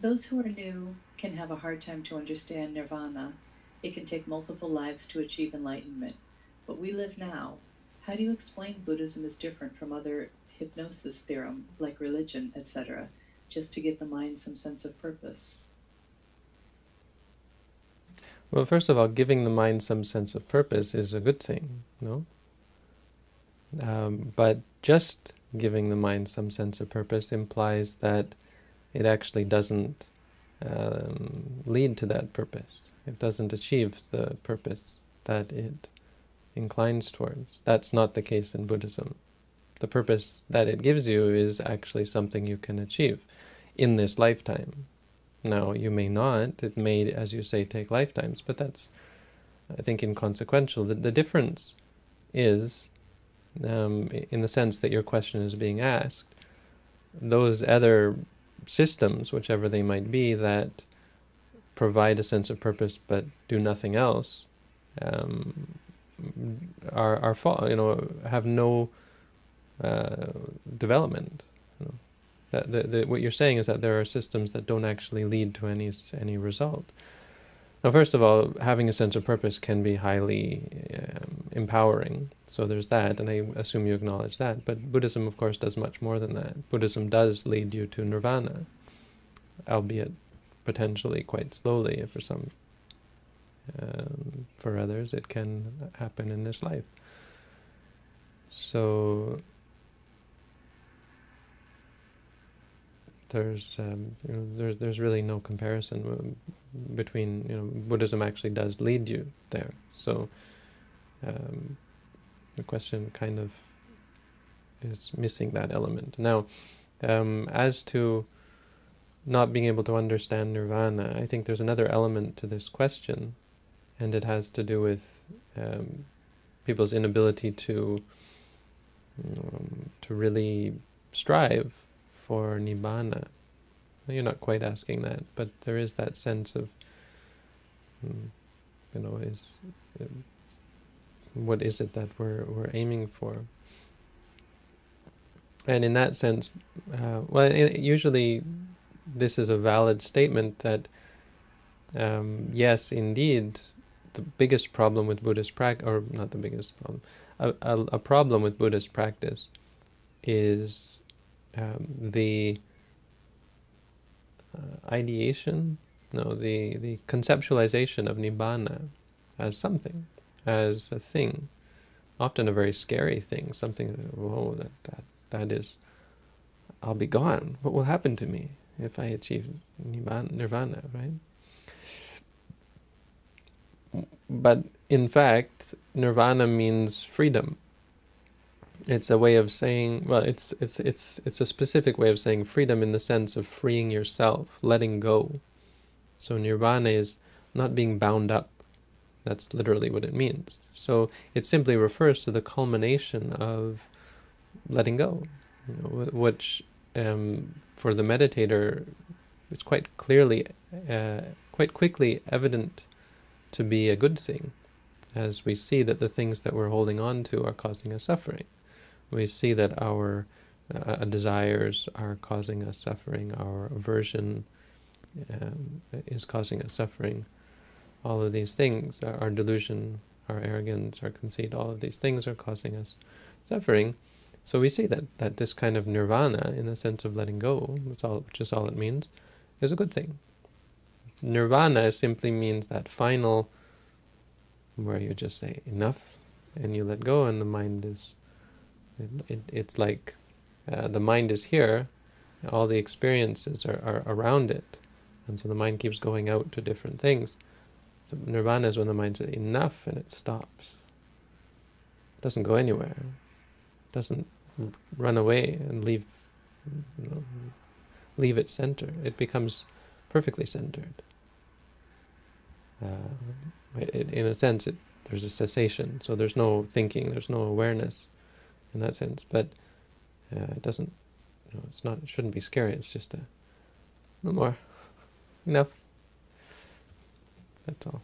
Those who are new can have a hard time to understand nirvana. It can take multiple lives to achieve enlightenment. But we live now. How do you explain Buddhism is different from other hypnosis theorem, like religion, etc., just to give the mind some sense of purpose? Well, first of all, giving the mind some sense of purpose is a good thing, no? Um, but just giving the mind some sense of purpose implies that it actually doesn't um, lead to that purpose. It doesn't achieve the purpose that it inclines towards. That's not the case in Buddhism. The purpose that it gives you is actually something you can achieve in this lifetime. Now, you may not. It may, as you say, take lifetimes, but that's, I think, inconsequential. The, the difference is, um, in the sense that your question is being asked, those other systems, whichever they might be, that provide a sense of purpose but do nothing else, um, are are you know have no uh, development. You know. That the, the, what you're saying is that there are systems that don't actually lead to any any result. Now, first of all, having a sense of purpose can be highly um, empowering. So there's that, and I assume you acknowledge that. But Buddhism, of course, does much more than that. Buddhism does lead you to nirvana, albeit potentially quite slowly for some. Um, for others, it can happen in this life. So there's um, you know there's there's really no comparison um, between you know Buddhism actually does lead you there. So um, the question kind of is missing that element. Now, um, as to not being able to understand nirvana, I think there's another element to this question, and it has to do with um, people's inability to um, to really strive for nibbana. You're not quite asking that, but there is that sense of, hmm, you know, is what is it that we're we're aiming for? And in that sense, uh, well, usually this is a valid statement that um, yes, indeed, the biggest problem with Buddhist practice, or not the biggest problem, a, a, a problem with Buddhist practice is um, the uh, ideation, no, the, the conceptualization of Nibbana as something, as a thing, often a very scary thing, something, whoa, that, that, that is, I'll be gone. What will happen to me if I achieve Nirvana, right? But in fact, Nirvana means freedom it's a way of saying well it's it's it's it's a specific way of saying freedom in the sense of freeing yourself letting go so nirvana is not being bound up that's literally what it means. So it simply refers to the culmination of letting go which um, for the meditator it's quite clearly uh, quite quickly evident to be a good thing as we see that the things that we're holding on to are causing us suffering. We see that our uh, desires are causing us suffering, our aversion um, is causing us suffering. All of these things, our delusion, our arrogance, our conceit, all of these things are causing us suffering. So we see that, that this kind of nirvana, in the sense of letting go, that's all, which is all it means, is a good thing. Nirvana simply means that final, where you just say enough, and you let go, and the mind is it, it, it's like uh, the mind is here, all the experiences are, are around it, and so the mind keeps going out to different things. Nirvana is when the mind enough and it stops. It doesn't go anywhere. It doesn't run away and leave, you know, leave its center. It becomes perfectly centered. Uh, it, in a sense, it, there's a cessation, so there's no thinking, there's no awareness in that sense. But uh, it doesn't, you know, it's not, it shouldn't be scary. It's just a, no more, enough. That's all.